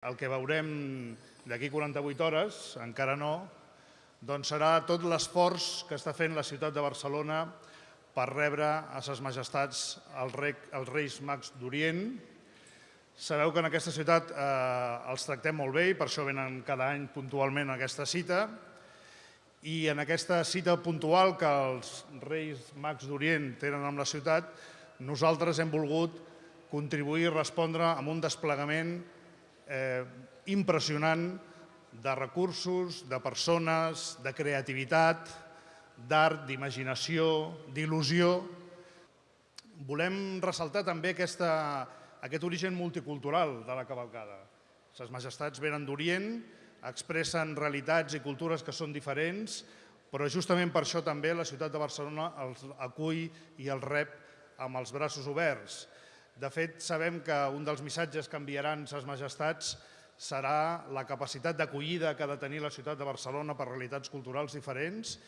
El que veurem d'aquí 48 hores, encara no, doncs serà tot l'esforç que està fent la ciutat de Barcelona per rebre a ses majestats els, rec, els Reis Mags d'Orient. Sabeu que en aquesta ciutat eh, els tractem molt bé i per això venen cada any puntualment a aquesta cita. I en aquesta cita puntual que els Reis Mags d'Orient tenen amb la ciutat, nosaltres hem volgut contribuir i respondre amb un desplegament eh, impressionant de recursos, de persones, de creativitat, d'art, d'imaginació, d'il·lusió. Volem ressaltar també aquesta, aquest origen multicultural de la cavalcada. Ses majestats venen d'Orient, expressen realitats i cultures que són diferents, però justament per això també la ciutat de Barcelona els acull i els rep amb els braços oberts. De fet, sabem que un dels missatges que enviaran ses majestats serà la capacitat d'acollida que ha de tenir la ciutat de Barcelona per realitats culturals diferents